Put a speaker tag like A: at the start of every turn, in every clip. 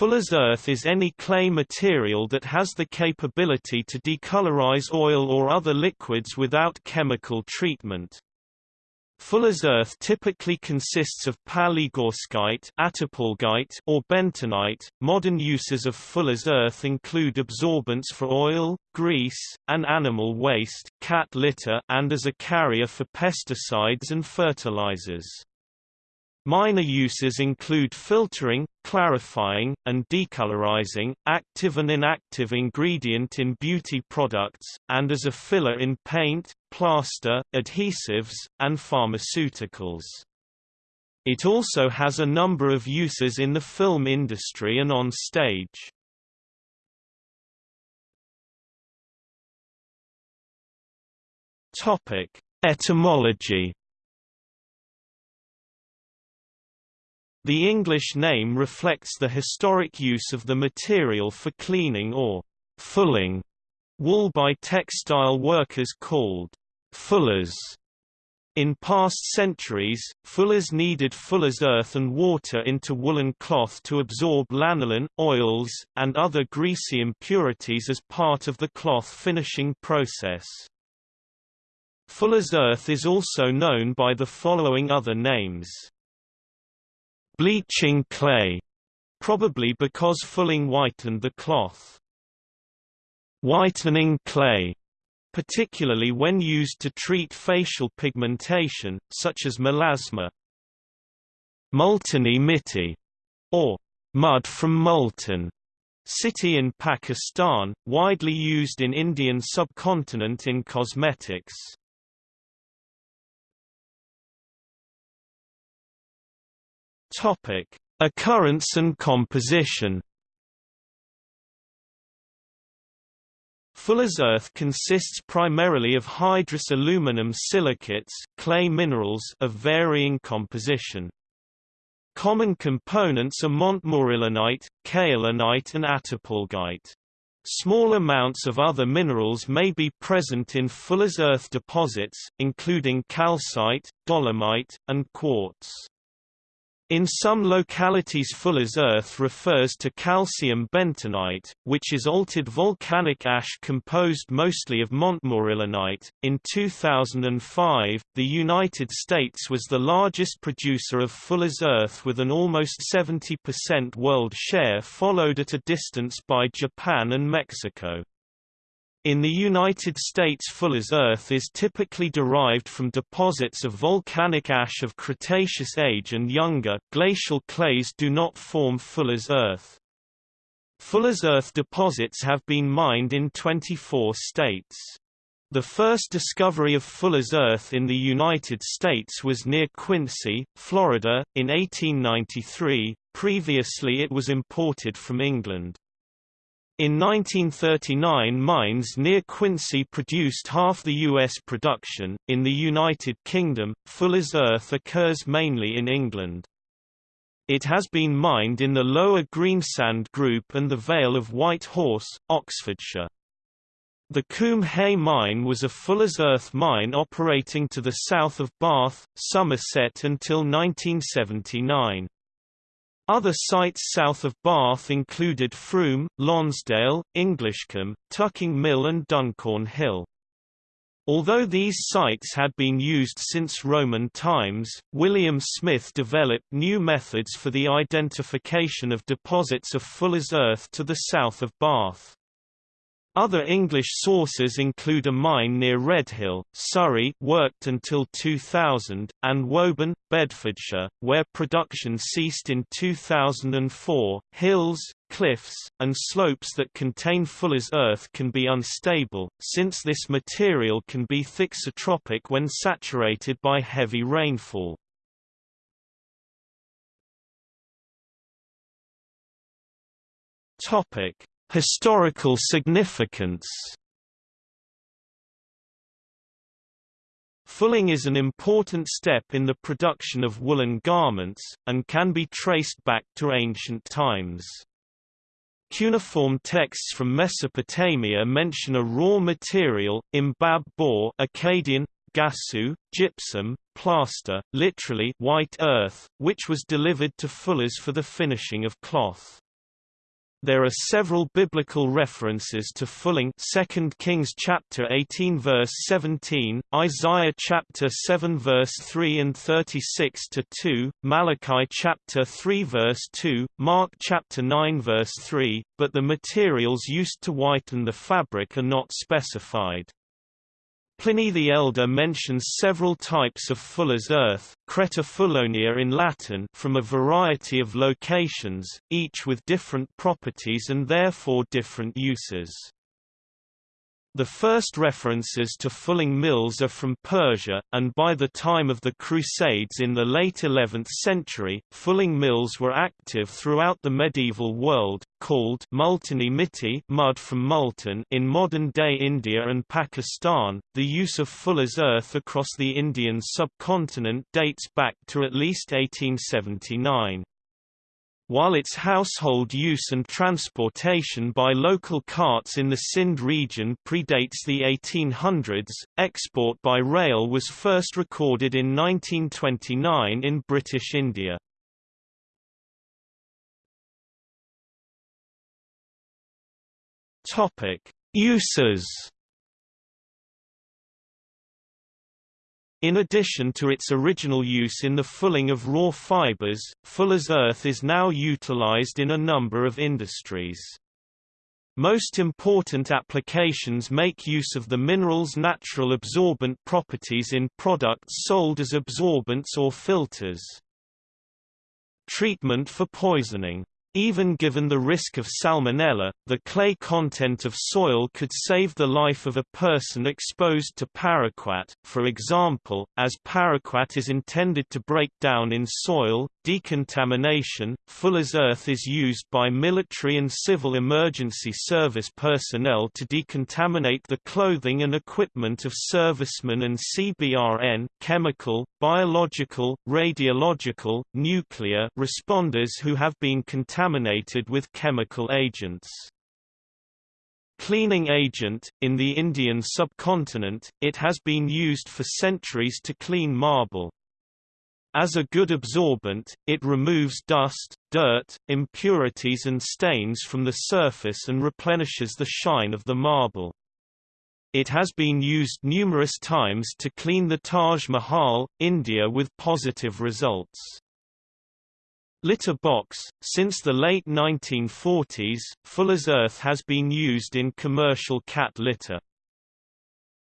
A: Fuller's earth is any clay material that has the capability to decolorize oil or other liquids without chemical treatment. Fuller's earth typically consists of palygorskite or bentonite. Modern uses of Fuller's earth include absorbents for oil, grease, and animal waste cat litter and as a carrier for pesticides and fertilizers. Minor uses include filtering, clarifying, and decolorizing, active and inactive ingredient in beauty products, and as a filler in paint, plaster, adhesives, and pharmaceuticals. It also has a number of uses in the film industry and on stage. Etymology The English name reflects the historic use of the material for cleaning or fulling wool by textile workers called fullers. In past centuries, fullers needed fuller's earth and water into woolen cloth to absorb lanolin, oils, and other greasy impurities as part of the cloth finishing process. Fuller's earth is also known by the following other names. Bleaching clay, probably because fulling whitened the cloth. Whitening clay, particularly when used to treat facial pigmentation, such as melasma. Multani mitti, or mud from Multan, city in Pakistan, widely used in Indian subcontinent in cosmetics. Topic: Occurrence and composition. Fuller's earth consists primarily of hydrous aluminum silicates clay minerals of varying composition. Common components are montmorillonite, kaolinite and attapulgite. Small amounts of other minerals may be present in Fuller's earth deposits, including calcite, dolomite, and quartz. In some localities Fuller's earth refers to calcium bentonite, which is altered volcanic ash composed mostly of montmorillonite. In 2005, the United States was the largest producer of Fuller's earth with an almost 70% world share followed at a distance by Japan and Mexico. In the United States Fuller's earth is typically derived from deposits of volcanic ash of Cretaceous age and younger glacial clays do not form Fuller's earth. Fuller's earth deposits have been mined in 24 states. The first discovery of Fuller's earth in the United States was near Quincy, Florida, in 1893, previously it was imported from England. In 1939 mines near Quincy produced half the U.S. production. In the United Kingdom, Fuller's earth occurs mainly in England. It has been mined in the Lower Greensand Group and the Vale of White Horse, Oxfordshire. The Combe Hay mine was a Fuller's Earth mine operating to the south of Bath, Somerset until 1979. Other sites south of Bath included Frome, Lonsdale, Englishcombe, Tucking Mill and Duncorn Hill. Although these sites had been used since Roman times, William Smith developed new methods for the identification of deposits of Fuller's earth to the south of Bath. Other English sources include a mine near Redhill, Surrey worked until 2000, and Woburn, Bedfordshire, where production ceased in 2004. Hills, cliffs, and slopes that contain Fuller's earth can be unstable, since this material can be thixotropic when saturated by heavy rainfall. Topic: Historical significance Fulling is an important step in the production of woolen garments, and can be traced back to ancient times. Cuneiform texts from Mesopotamia mention a raw material, imbab bor Akkadian, gasu, gypsum, plaster, literally white earth, which was delivered to fullers for the finishing of cloth. There are several biblical references to fulling 2 Kings chapter 18 verse 17, Isaiah chapter 7 verse 3 and 36 to 2, Malachi chapter 3 verse 2, Mark chapter 9 verse 3, but the materials used to whiten the fabric are not specified. Pliny the Elder mentions several types of fuller's earth, creta in Latin from a variety of locations, each with different properties and therefore different uses. The first references to fulling mills are from Persia, and by the time of the Crusades in the late 11th century, fulling mills were active throughout the medieval world, called mud from Multan in modern-day India and Pakistan. The use of fuller's earth across the Indian subcontinent dates back to at least 1879. While its household use and transportation by local carts in the Sindh region predates the 1800s, export by rail was first recorded in 1929 in British India. Uses In addition to its original use in the fulling of raw fibers, fuller's earth is now utilized in a number of industries. Most important applications make use of the mineral's natural absorbent properties in products sold as absorbents or filters. Treatment for poisoning even given the risk of salmonella, the clay content of soil could save the life of a person exposed to paraquat, for example, as paraquat is intended to break down in soil. Decontamination Fuller's earth is used by military and civil emergency service personnel to decontaminate the clothing and equipment of servicemen and CBRN chemical, biological, radiological, nuclear responders who have been contaminated contaminated with chemical agents. Cleaning agent, in the Indian subcontinent, it has been used for centuries to clean marble. As a good absorbent, it removes dust, dirt, impurities and stains from the surface and replenishes the shine of the marble. It has been used numerous times to clean the Taj Mahal, India with positive results. Litter box Since the late 1940s, Fuller's Earth has been used in commercial cat litter.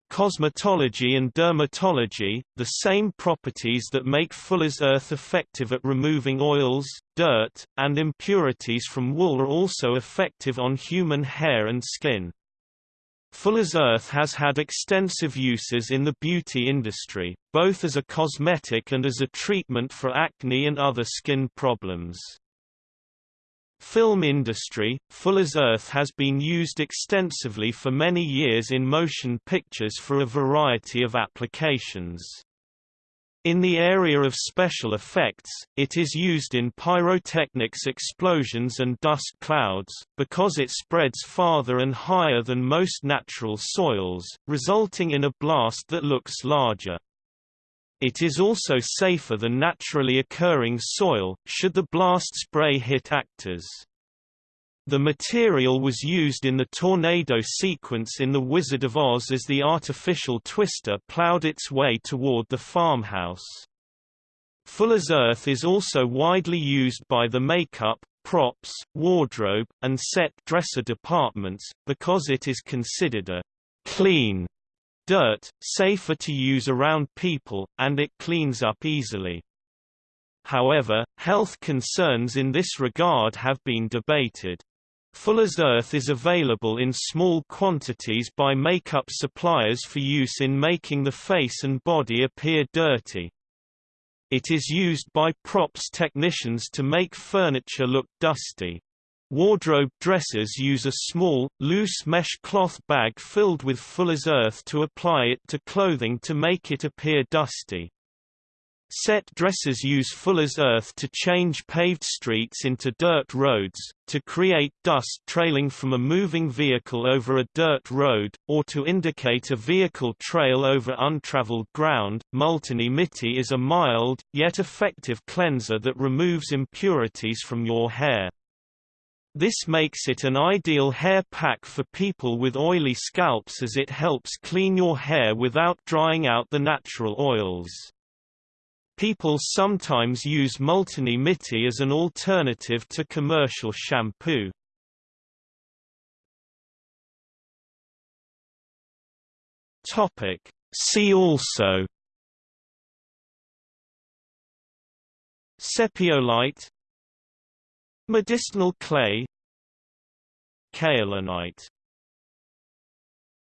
A: Cosmetology and dermatology, the same properties that make Fuller's Earth effective at removing oils, dirt, and impurities from wool are also effective on human hair and skin. Fuller's Earth has had extensive uses in the beauty industry, both as a cosmetic and as a treatment for acne and other skin problems. Film industry Fuller's Earth has been used extensively for many years in motion pictures for a variety of applications. In the area of special effects, it is used in pyrotechnics explosions and dust clouds, because it spreads farther and higher than most natural soils, resulting in a blast that looks larger. It is also safer than naturally occurring soil, should the blast spray hit actors. The material was used in the tornado sequence in The Wizard of Oz as the artificial twister plowed its way toward the farmhouse. Fuller's earth is also widely used by the makeup, props, wardrobe, and set dresser departments, because it is considered a clean dirt, safer to use around people, and it cleans up easily. However, health concerns in this regard have been debated. Fuller's Earth is available in small quantities by makeup suppliers for use in making the face and body appear dirty. It is used by props technicians to make furniture look dusty. Wardrobe dressers use a small, loose mesh cloth bag filled with Fuller's Earth to apply it to clothing to make it appear dusty. Set dressers use fuller's earth to change paved streets into dirt roads, to create dust trailing from a moving vehicle over a dirt road, or to indicate a vehicle trail over untraveled ground. Multani Mitti is a mild, yet effective cleanser that removes impurities from your hair. This makes it an ideal hair pack for people with oily scalps as it helps clean your hair without drying out the natural oils. People sometimes use Multani Mitti as an alternative to commercial shampoo. Topic. See also Sepiolite Medicinal clay Kaolinite